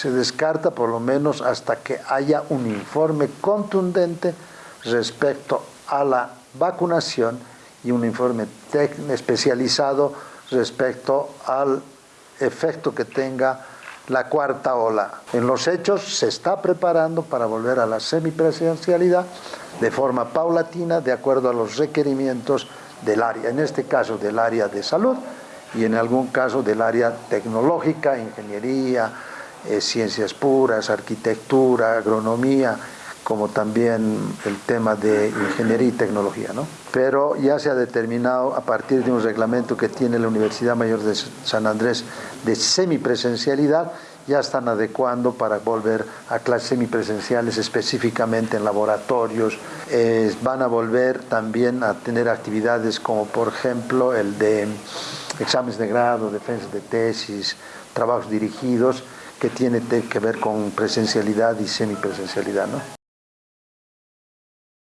Se descarta por lo menos hasta que haya un informe contundente respecto a la vacunación y un informe especializado respecto al efecto que tenga la cuarta ola. En los hechos se está preparando para volver a la semipresencialidad de forma paulatina de acuerdo a los requerimientos del área, en este caso del área de salud y en algún caso del área tecnológica, ingeniería, eh, ciencias puras, arquitectura, agronomía, como también el tema de ingeniería y tecnología. ¿no? Pero ya se ha determinado a partir de un reglamento que tiene la Universidad Mayor de San Andrés de semipresencialidad, ya están adecuando para volver a clases semipresenciales específicamente en laboratorios. Van a volver también a tener actividades como por ejemplo el de exámenes de grado, defensas de tesis, trabajos dirigidos que tiene que ver con presencialidad y semipresencialidad. ¿no?